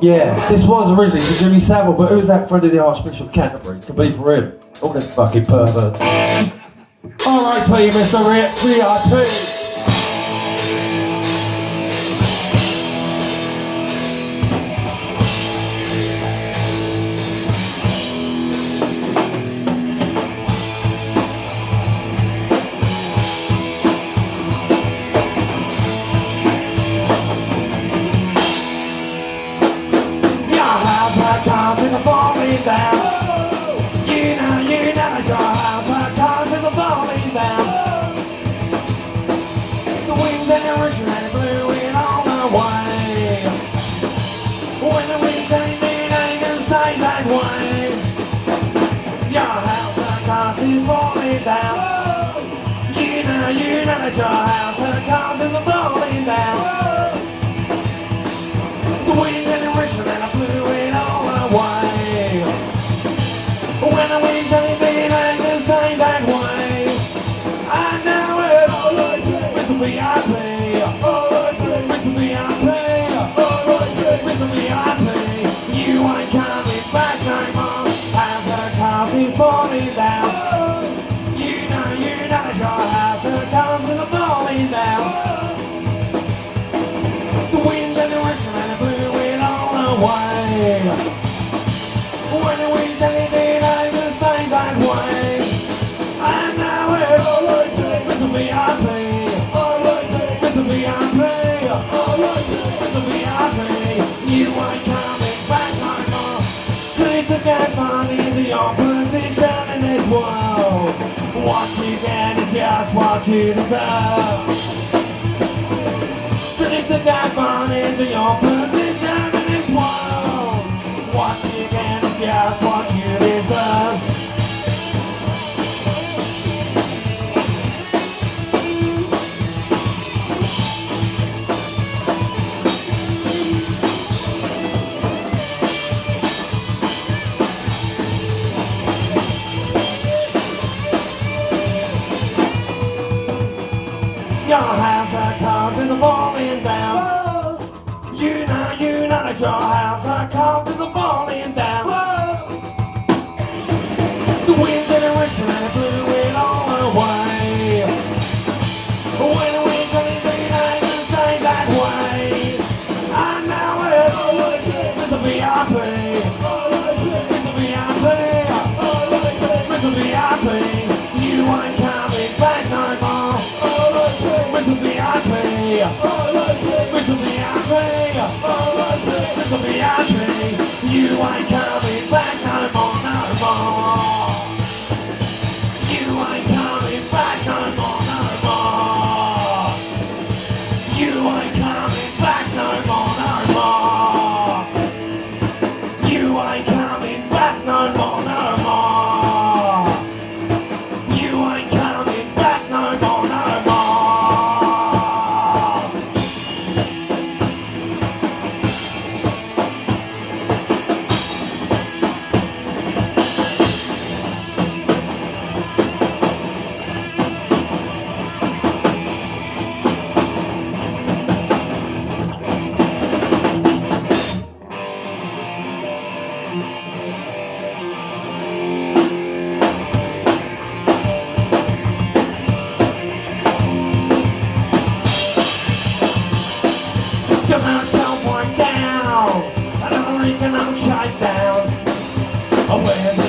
Yeah, this was originally for Jimmy Savile, but who's that friend of the Archbishop of Canterbury? Could be for him. All them fucking perverts. R.I.P. Mr. At your house and the cars in the falling down. The wind and the and I blew it all away. When the wind's anything like the same that way, I know it with the VIP. With the VIP. With the VIP. You ain't coming back no more. As the down. Please to get money into your position in this world. What you get is just what you deserve. Please to get money into your position your house comes is falling down. The wind and the whistle and it blew it all away. When the anything like the same that way, I know it with the VIP. The VIP. The VIP. You ain't coming back no more. The the VIP. VIP.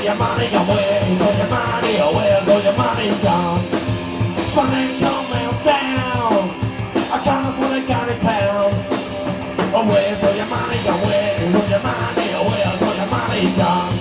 All your money? Where's all your money? Where's all your money gone? Financial meltdown. I can't afford to go to town. Oh, where's your money? Where's all your money? Where's your money gone?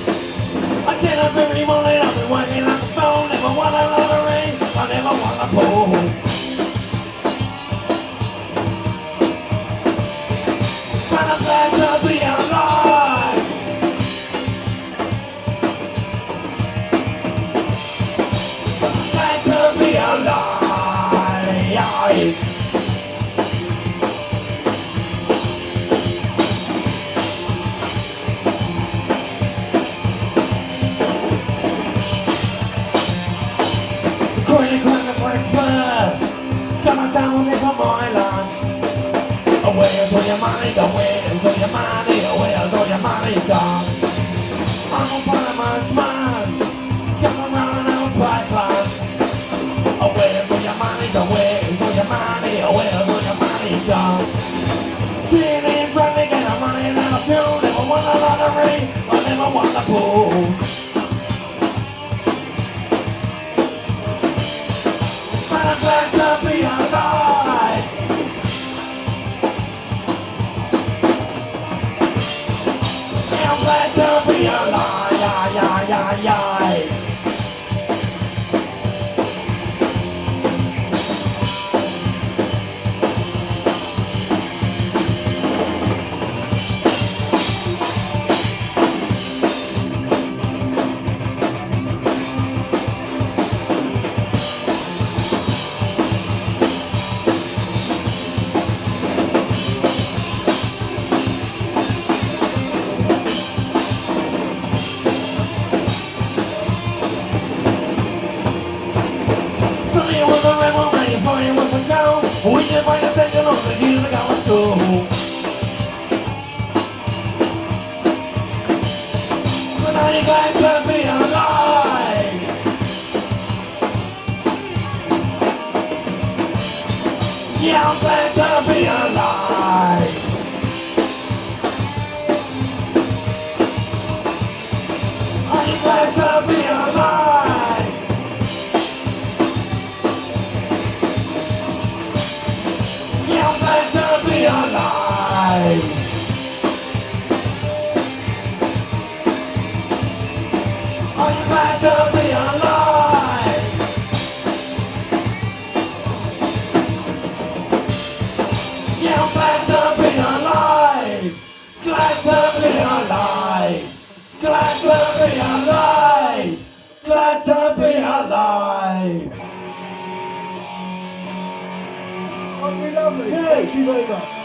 Coming down there from my land Where's all your money gone? Where's all your money? Where's all your money gone? I'm a man's man Come around and buy plans Where's all your money gone? Where's all your money? Where's all your money gone? Yeah, I'm glad to be alive. Are you glad to be alive? Glad to be alive. Are you glad to be alive. Glad to be alive. Okay, lovely. Thank you very much.